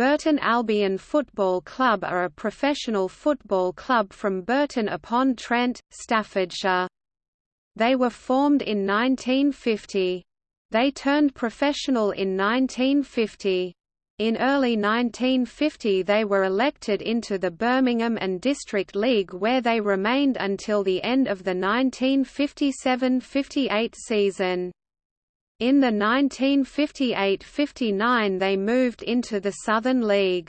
Burton Albion Football Club are a professional football club from Burton upon Trent, Staffordshire. They were formed in 1950. They turned professional in 1950. In early 1950 they were elected into the Birmingham and District League where they remained until the end of the 1957–58 season. In the 1958–59 they moved into the Southern League.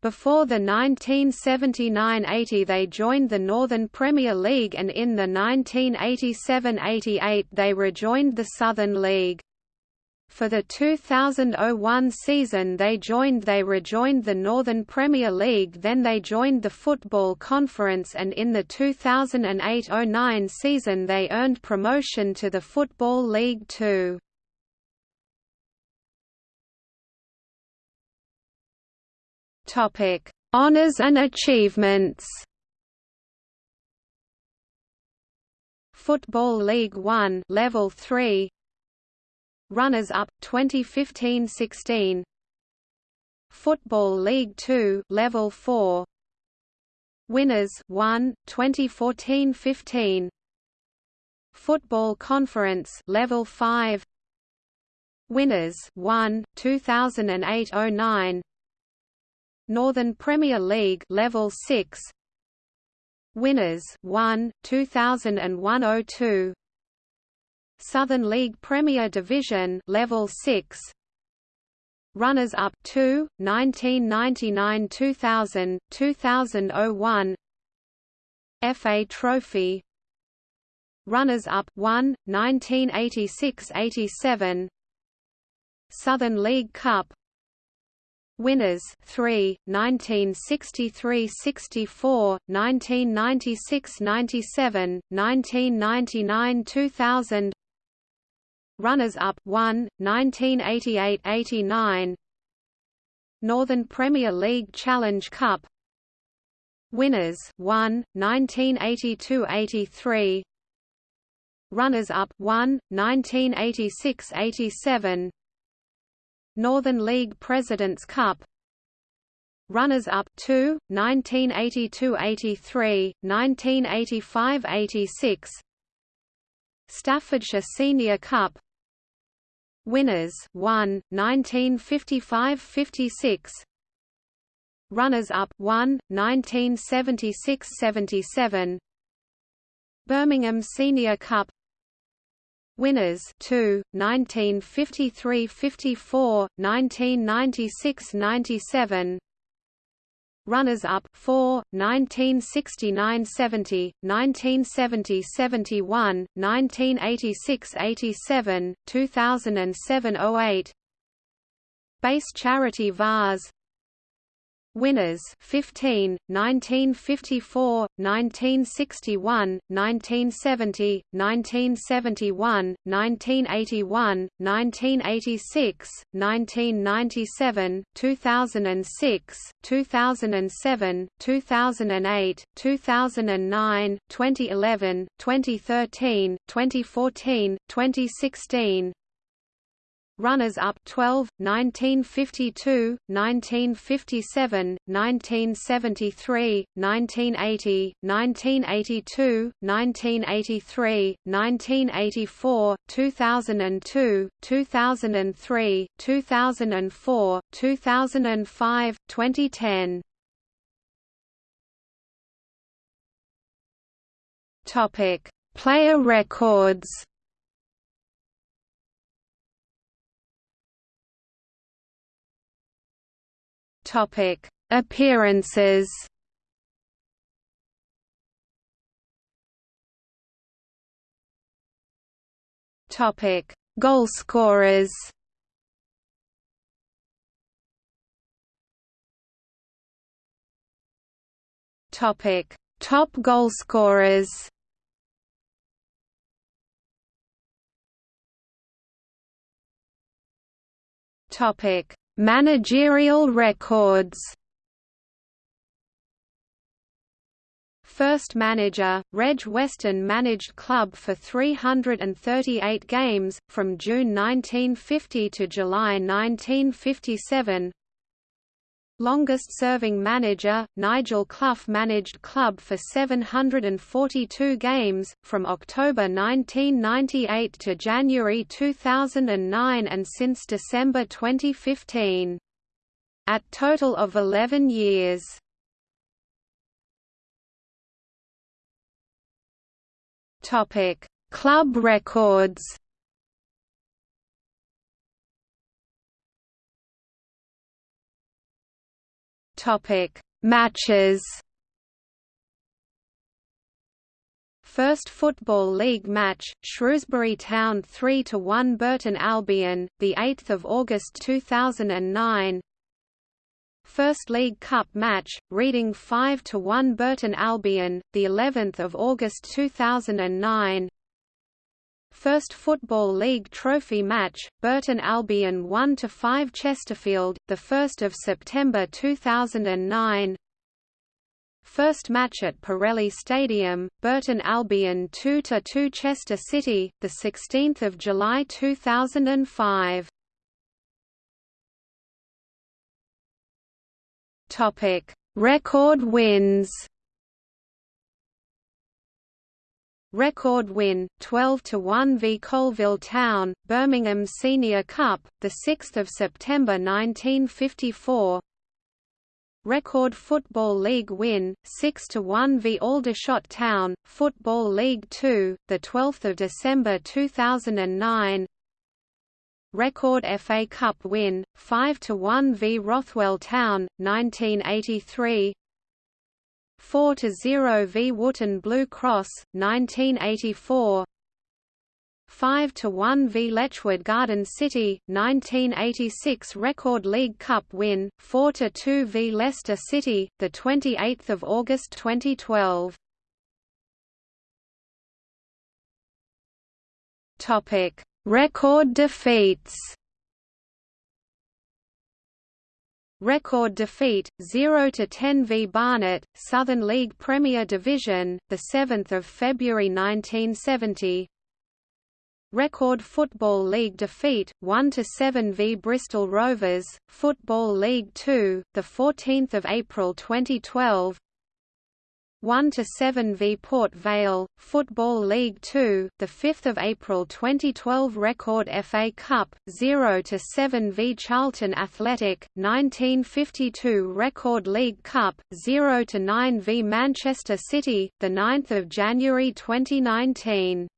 Before the 1979–80 they joined the Northern Premier League and in the 1987–88 they rejoined the Southern League. For the 2001 season they joined they rejoined the Northern Premier League then they joined the Football Conference and in the 2008–09 season they earned promotion to the Football League Two. Topic: Honours and achievements. Football League 1 Level 3 Runners up 2015-16 Football League 2 Level 4 Winners 1 2014-15 Football Conference Level 5 Winners 1 2008-09 Northern Premier League Level 6 Winners 1 2001-02 Southern League Premier Division Level 6 Runners up 2 1999-2000 2001 FA Trophy. Runners up 1 1986-87 Southern League Cup. Winners 3 1963-64 1996-97 1999-2000 Runners-up 1, 1988–89 Northern Premier League Challenge Cup. Winners 1, 1982–83 Runners-up 1, 1986–87 Northern League Presidents Cup. Runners-up 2, 1982–83, 1985–86 Staffordshire Senior Cup Winners 1 1955-56 Runners-up 1 1976-77 Birmingham Senior Cup Winners 2 1953-54 1996-97 Runners-up 4, 1969–70, 1970–71, 1986–87, 2007–08 Bass Charity Vase Winners 15, 1954, 1961, 1970, 1971, 1981, 1986, 1997, 2006, 2007, 2008, 2009, 2011, 2013, 2014, 2016, Runners-up 12, 1952, 1957, 1973, 1980, 1982, 1983, 1984, 2002, 2003, 2004, 2005, 2010. Topic: Player records. Topic: Appearances. Topic: Goalscorers. Topic: Top goalscorers. Topic: Managerial records. First manager, Reg Weston managed club for 338 games, from June 1950 to July 1957 Longest-serving manager, Nigel Clough managed club for 742 games, from October 1998 to January 2009 and since December 2015. At total of 11 years. Club records Topic: Matches. First Football League match: Shrewsbury Town 3 to 1 Burton Albion, the 8th of August 2009. First League Cup match: Reading 5 to 1 Burton Albion, the 11th of August 2009. First Football League trophy match, Burton Albion 1–5 Chesterfield, 1 September 2009 First match at Pirelli Stadium, Burton Albion 2–2 Chester City, 16 July 2005 Record wins Record win, 12–1 v Coalville Town, Birmingham Senior Cup, 6 September 1954 Record Football League win, 6–1 v Aldershot Town, Football League 2, 12 December 2009 Record FA Cup win, 5–1 v Rothwell Town, 1983 4 to 0 v Wootton Blue Cross 1984 5 to 1 v Letchworth Garden City 1986 Record League Cup win 4 to 2 v Leicester City the 28th of August 2012 Topic Record defeats Record defeat 0 to 10 v Barnet, Southern League Premier Division, the 7th of February 1970. Record Football League defeat 1 to 7 v Bristol Rovers, Football League 2, the 14th of April 2012. 1 to 7 v Port Vale, Football League 2, the 5th of April 2012 record FA Cup, 0 to 7 v Charlton Athletic, 1952 record League Cup, 0 to 9 v Manchester City, the 9th of January 2019.